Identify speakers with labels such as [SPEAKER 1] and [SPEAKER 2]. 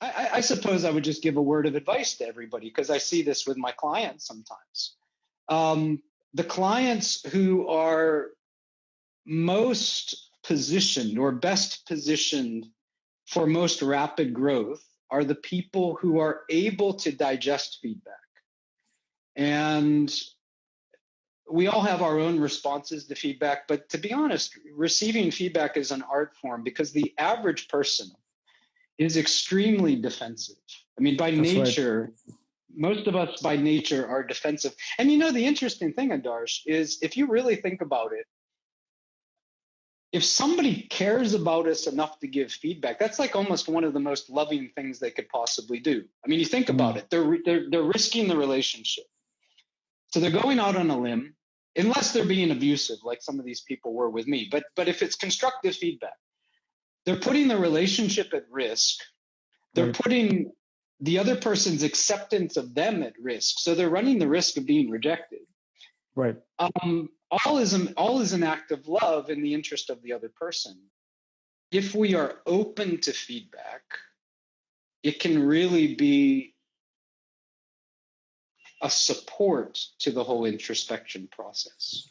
[SPEAKER 1] I, I, suppose I would just give a word of advice to everybody because I see this with my clients sometimes. Um, the clients who are most positioned or best positioned for most rapid growth are the people who are able to digest feedback. And we all have our own responses to feedback, but to be honest, receiving feedback is an art form because the average person is extremely defensive. I mean, by That's nature, right. most of us by nature are defensive. And you know, the interesting thing, Adarsh, is if you really think about it, if somebody cares about us enough to give feedback, that's like almost one of the most loving things they could possibly do. I mean, you think about mm. it, they're, they're, they're risking the relationship. So they're going out on a limb, unless they're being abusive, like some of these people were with me. But but if it's constructive feedback, they're putting the relationship at risk. They're putting the other person's acceptance of them at risk. So they're running the risk of being rejected.
[SPEAKER 2] Right.
[SPEAKER 1] Um, all is an, all is an act of love in the interest of the other person. If we are open to feedback, it can really be a support to the whole introspection process.